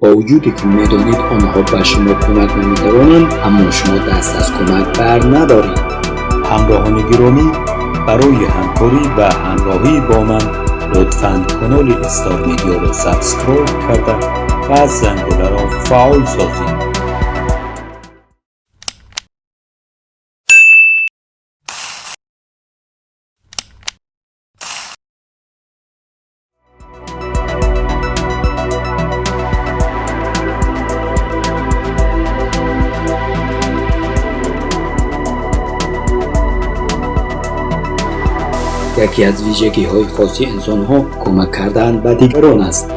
با وجودی که می‌دانید آنها به شما کمک نمی‌توانند اما شما دست از کمک بر ندارید. همراهان گرامی برای همکاری و همراهی با من لطفا کانال Star Media را subscribe کرده و زنگوله را فعال سازید. یکی از ویژگی های خاصی انسان ها کمک کردن به دیگران است.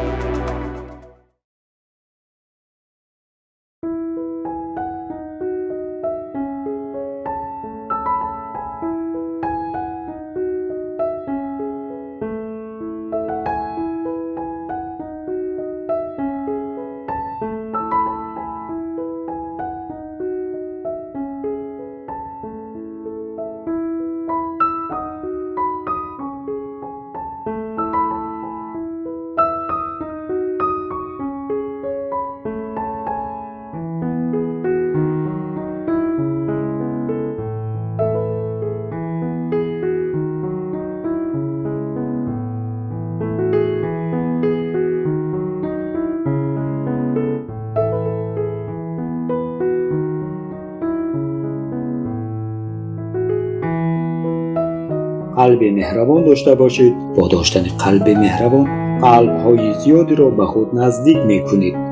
قلب مهربان داشته باشید. با داشتن قلب مهربان قلب های زیادی را به خود نزدیک می کنید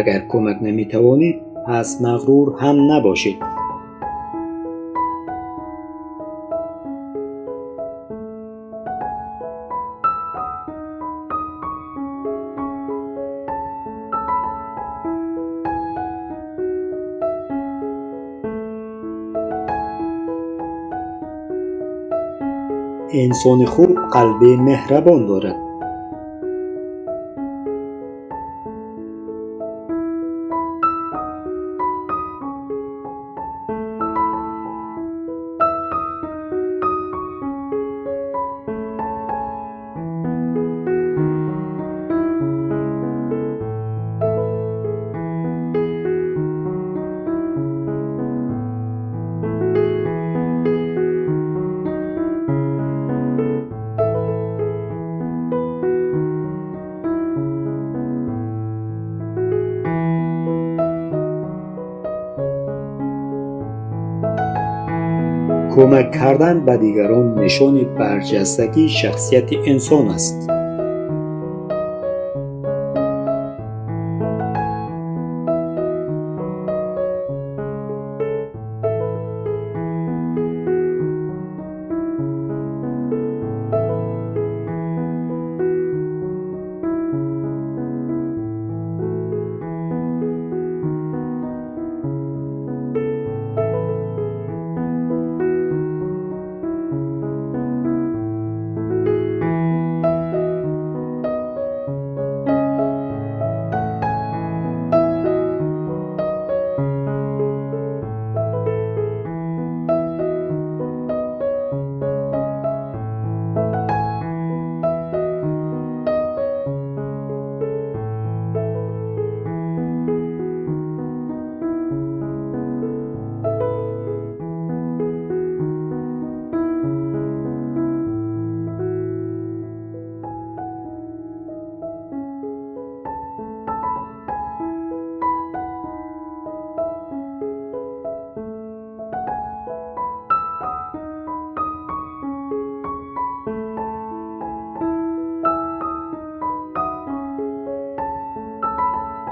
اگر کمک نمی توانید پس مغرور هم نباشید. انسان خوب قلب مهربان دارد. کمک کردن به دیگران نشان برجستگی شخصیت انسان است.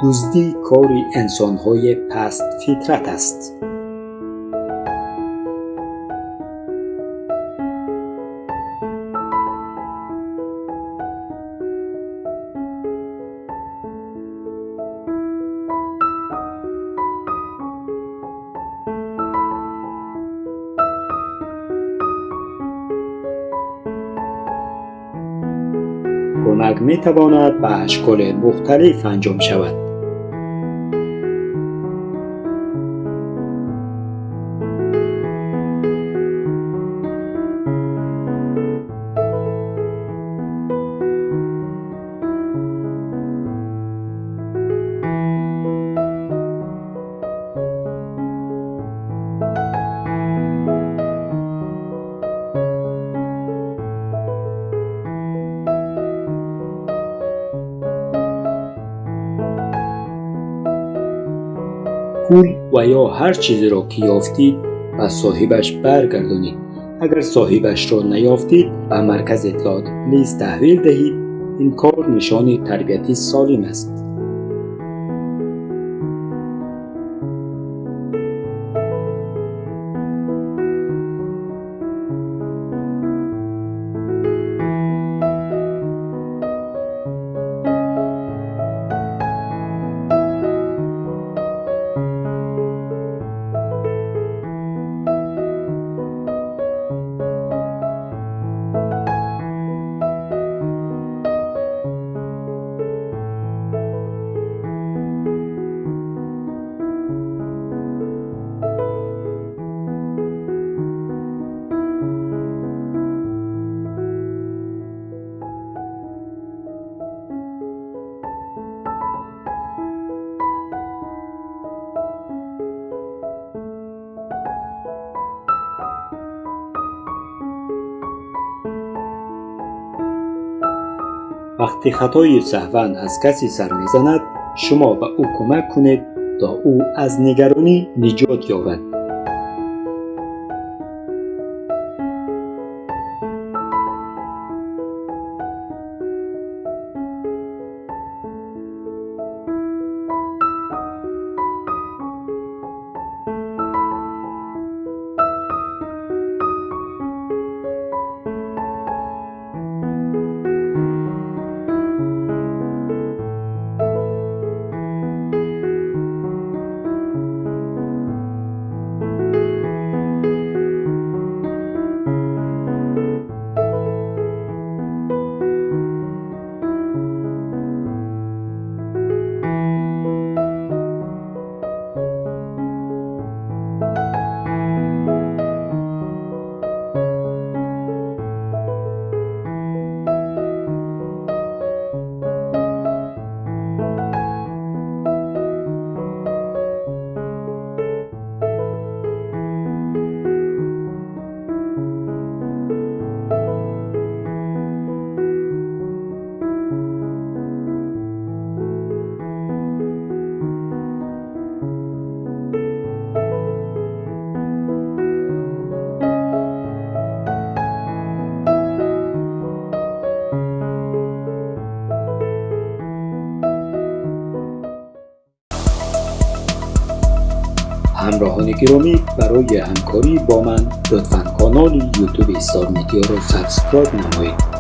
دزدی کاری انسانهای پست فطرت است. کمک می تواند به اشکال مختلف انجام شود. پول و یا هر چیزی را که یافتید به صاحبش برگردانید. اگر صاحبش را نیافتید به مرکز اطلاعات پلیس تحویل دهید. این کار نشان تربیتی سالم است. وقتی خطای سهوا از کسی سر می‌زند شما به او کمک کنید تا او از نگرانی نجات یابد. همراهان گرامی برای همکاری با من لطفا کانال یوتیوب استار میدیا را سابسکرایب نمایید.